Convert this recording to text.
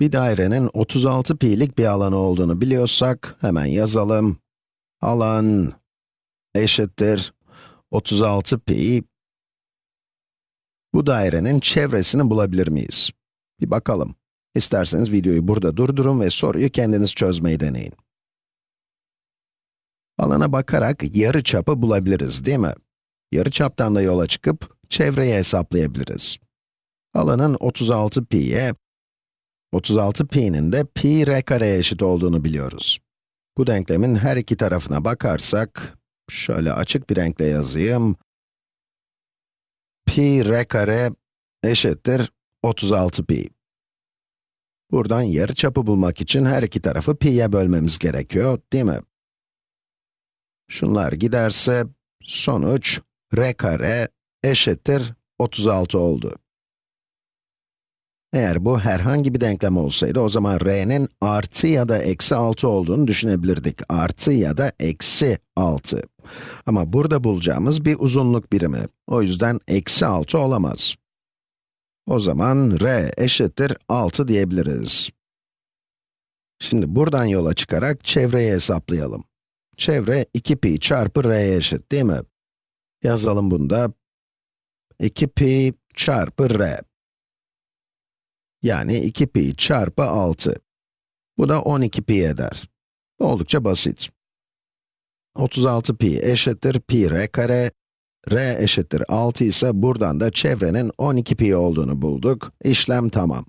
Bir dairenin 36 pi'lik bir alanı olduğunu biliyorsak, hemen yazalım. Alan eşittir 36 pi. Bu dairenin çevresini bulabilir miyiz? Bir bakalım. İsterseniz videoyu burada durdurun ve soruyu kendiniz çözmeyi deneyin. Alana bakarak yarı çapı bulabiliriz, değil mi? Yarı çaptan da yola çıkıp çevreyi hesaplayabiliriz. Alanın 36 pi'ye, 36 pi'nin de pi r kareye eşit olduğunu biliyoruz. Bu denklemin her iki tarafına bakarsak, şöyle açık bir renkle yazayım. pi r kare eşittir 36 pi. Buradan yarıçapı bulmak için her iki tarafı pi'ye bölmemiz gerekiyor, değil mi? Şunlar giderse, sonuç r kare eşittir 36 oldu. Eğer bu herhangi bir denklem olsaydı, o zaman r'nin artı ya da eksi 6 olduğunu düşünebilirdik. Artı ya da eksi 6. Ama burada bulacağımız bir uzunluk birimi. O yüzden eksi 6 olamaz. O zaman r eşittir 6 diyebiliriz. Şimdi buradan yola çıkarak çevreyi hesaplayalım. Çevre 2 pi çarpı r'ye eşit değil mi? Yazalım bunu da. 2 pi çarpı r. Yani 2 pi çarpı 6. Bu da 12 pi eder. Oldukça basit. 36 pi eşittir pi r kare. r eşittir 6 ise buradan da çevrenin 12 pi olduğunu bulduk. İşlem tamam.